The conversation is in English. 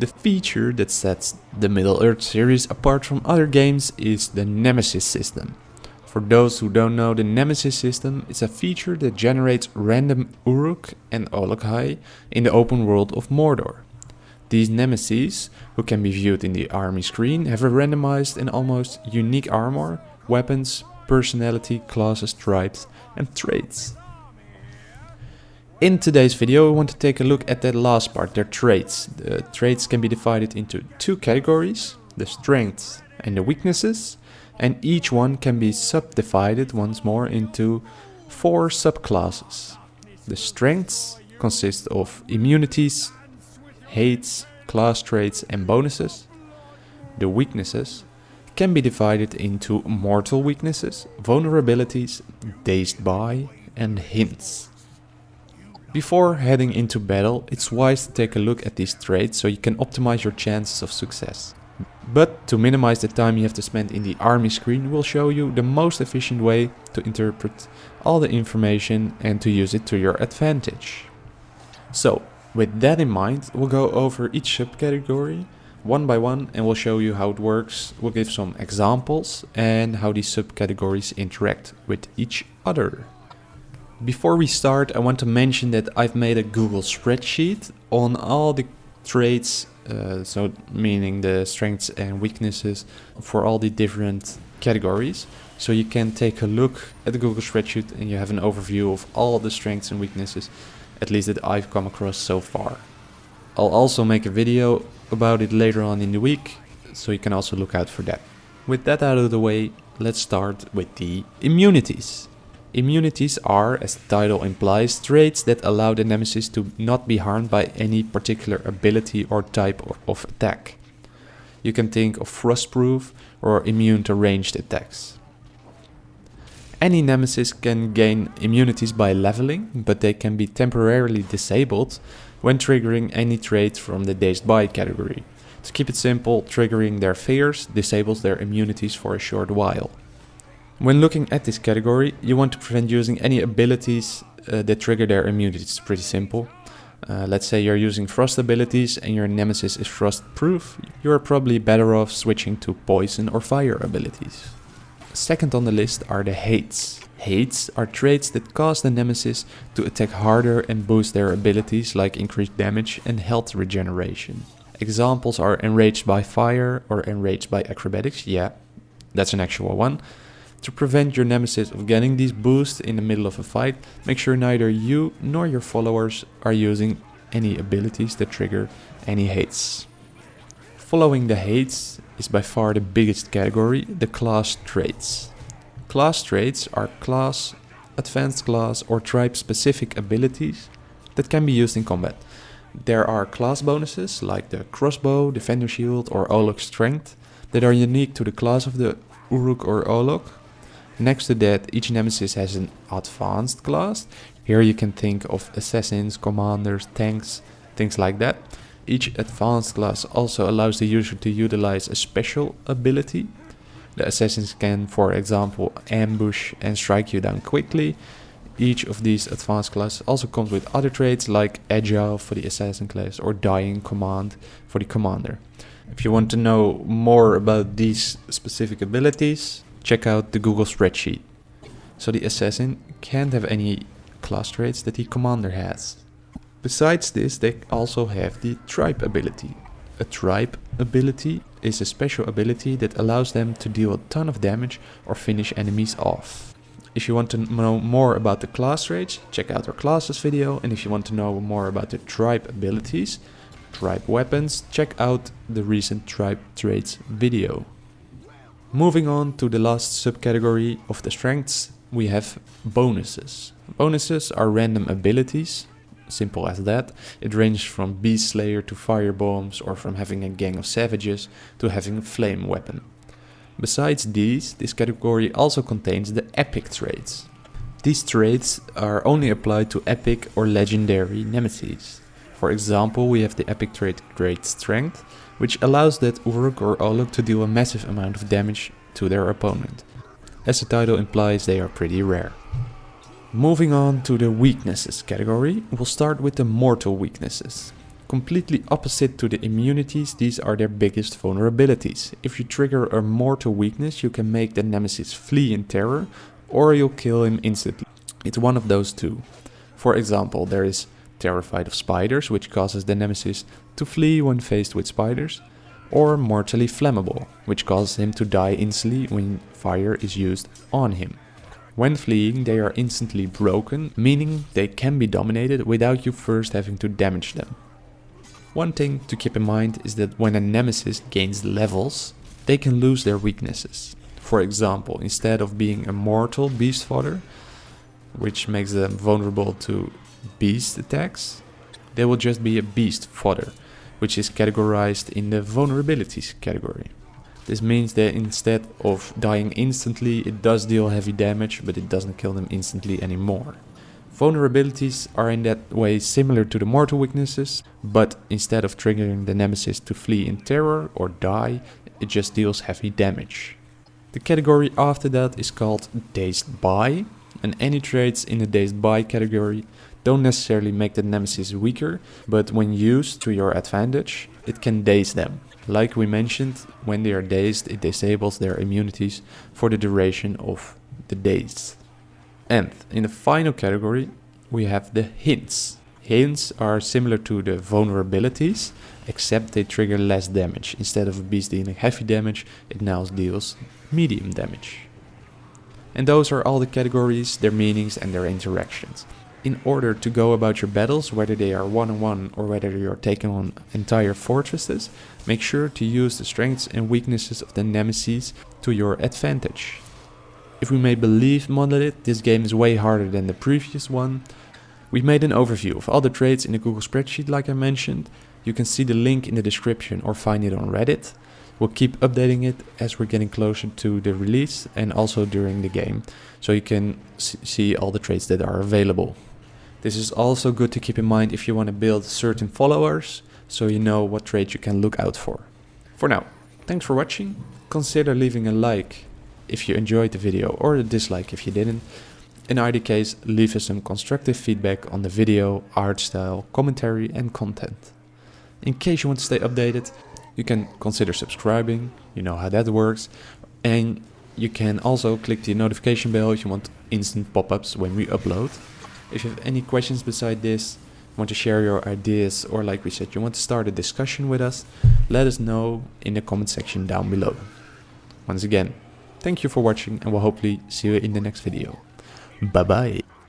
The feature that sets the Middle Earth series apart from other games is the Nemesis system. For those who don't know, the Nemesis system is a feature that generates random Uruk and Olog-hai in the open world of Mordor. These nemesis, who can be viewed in the army screen, have a randomized and almost unique armor, weapons, personality, classes, tribes and traits. In today's video we want to take a look at that last part, their traits. The traits can be divided into two categories, the strengths and the weaknesses, and each one can be subdivided once more into four subclasses. The strengths consist of immunities, hates, class traits and bonuses. The weaknesses can be divided into mortal weaknesses, vulnerabilities, dazed by and hints. Before heading into battle, it's wise to take a look at these traits so you can optimize your chances of success. But to minimize the time you have to spend in the army screen, we'll show you the most efficient way to interpret all the information and to use it to your advantage. So, with that in mind, we'll go over each subcategory one by one and we'll show you how it works. We'll give some examples and how these subcategories interact with each other. Before we start, I want to mention that I've made a Google spreadsheet on all the traits, uh, so meaning the strengths and weaknesses for all the different categories. So you can take a look at the Google spreadsheet and you have an overview of all the strengths and weaknesses, at least that I've come across so far. I'll also make a video about it later on in the week, so you can also look out for that. With that out of the way, let's start with the immunities. Immunities are, as the title implies, traits that allow the nemesis to not be harmed by any particular ability or type of attack. You can think of frostproof or immune to ranged attacks. Any nemesis can gain immunities by leveling, but they can be temporarily disabled when triggering any trait from the Dazed By category. To keep it simple, triggering their fears disables their immunities for a short while. When looking at this category, you want to prevent using any abilities uh, that trigger their immunity. It's pretty simple. Uh, let's say you're using frost abilities and your nemesis is frost proof, you're probably better off switching to poison or fire abilities. Second on the list are the hates. Hates are traits that cause the nemesis to attack harder and boost their abilities like increased damage and health regeneration. Examples are enraged by fire or enraged by acrobatics, yeah, that's an actual one. To prevent your nemesis of getting these boosts in the middle of a fight, make sure neither you nor your followers are using any abilities that trigger any hates. Following the hates is by far the biggest category, the class traits. Class traits are class, advanced class or tribe specific abilities that can be used in combat. There are class bonuses like the crossbow, defender shield or Olog strength that are unique to the class of the Uruk or Olog Next to that, each nemesis has an advanced class. Here you can think of assassins, commanders, tanks, things like that. Each advanced class also allows the user to utilize a special ability. The assassins can, for example, ambush and strike you down quickly. Each of these advanced classes also comes with other traits like agile for the assassin class or dying command for the commander. If you want to know more about these specific abilities, check out the Google spreadsheet. So the assassin can't have any class traits that the commander has. Besides this, they also have the tribe ability. A tribe ability is a special ability that allows them to deal a ton of damage or finish enemies off. If you want to know more about the class traits, check out our classes video. And if you want to know more about the tribe abilities, tribe weapons, check out the recent tribe traits video. Moving on to the last subcategory of the strengths, we have bonuses. Bonuses are random abilities, simple as that. It ranges from Beast Slayer to fire bombs or from having a gang of savages to having a flame weapon. Besides these, this category also contains the epic traits. These traits are only applied to epic or legendary nemesis. For example, we have the epic trait Great Strength, which allows that Uruk or Olog to deal a massive amount of damage to their opponent. As the title implies, they are pretty rare. Moving on to the weaknesses category, we'll start with the mortal weaknesses. Completely opposite to the immunities, these are their biggest vulnerabilities. If you trigger a mortal weakness, you can make the nemesis flee in terror, or you'll kill him instantly. It's one of those two. For example, there is terrified of spiders, which causes the nemesis to flee when faced with spiders, or mortally flammable, which causes him to die instantly when fire is used on him. When fleeing, they are instantly broken, meaning they can be dominated without you first having to damage them. One thing to keep in mind is that when a nemesis gains levels, they can lose their weaknesses. For example, instead of being a mortal beast fodder, which makes them vulnerable to beast attacks, they will just be a beast fodder, which is categorized in the vulnerabilities category. This means that instead of dying instantly, it does deal heavy damage, but it doesn't kill them instantly anymore. Vulnerabilities are in that way similar to the mortal weaknesses, but instead of triggering the nemesis to flee in terror or die, it just deals heavy damage. The category after that is called Dazed By, and any traits in the Dazed By category don't necessarily make the nemesis weaker, but when used to your advantage, it can daze them. Like we mentioned, when they are dazed, it disables their immunities for the duration of the daze. And in the final category, we have the hints. Hints are similar to the vulnerabilities, except they trigger less damage. Instead of a beast dealing heavy damage, it now deals medium damage. And those are all the categories, their meanings and their interactions in order to go about your battles, whether they are one-on-one or whether you're taking on entire fortresses, make sure to use the strengths and weaknesses of the nemesis to your advantage. If we may believe Monolith, this game is way harder than the previous one. We've made an overview of all the traits in the Google spreadsheet like I mentioned. You can see the link in the description or find it on Reddit. We'll keep updating it as we're getting closer to the release and also during the game, so you can see all the traits that are available. This is also good to keep in mind if you want to build certain followers, so you know what traits you can look out for. For now, thanks for watching. Consider leaving a like if you enjoyed the video or a dislike if you didn't. In either case, leave us some constructive feedback on the video, art style, commentary and content. In case you want to stay updated, you can consider subscribing, you know how that works, and you can also click the notification bell if you want instant pop-ups when we upload. If you have any questions beside this, want to share your ideas, or like we said, you want to start a discussion with us, let us know in the comment section down below. Once again, thank you for watching and we'll hopefully see you in the next video. Bye bye.